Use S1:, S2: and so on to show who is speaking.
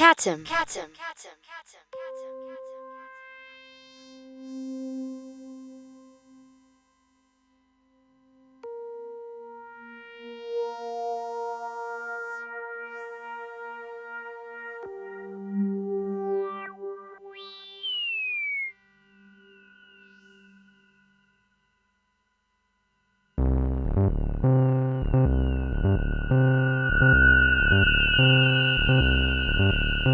S1: Catum. Catum.
S2: Thank Uh...